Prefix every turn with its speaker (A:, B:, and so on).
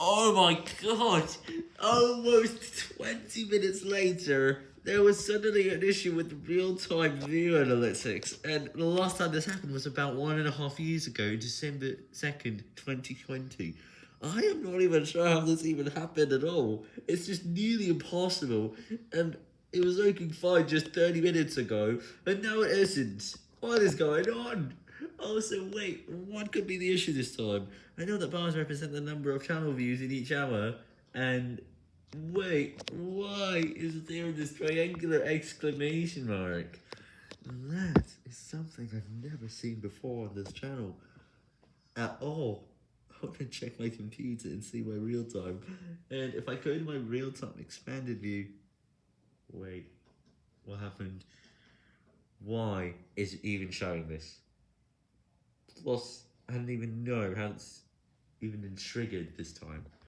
A: Oh my god! Almost 20 minutes later, there was suddenly an issue with real-time view analytics, and the last time this happened was about one and a half years ago, December 2nd, 2020. I am not even sure how this even happened at all. It's just nearly impossible, and it was working fine just 30 minutes ago, and now it isn't. What is going on? Oh, so wait, what could be the issue this time? I know that bars represent the number of channel views in each hour, and wait, why is there this triangular exclamation mark? That is something I've never seen before on this channel. At all. I'm gonna check my computer and see my real time. And if I go to my real time expanded view, wait, what happened? Why is it even showing this? I don't even know how it's even been triggered this time.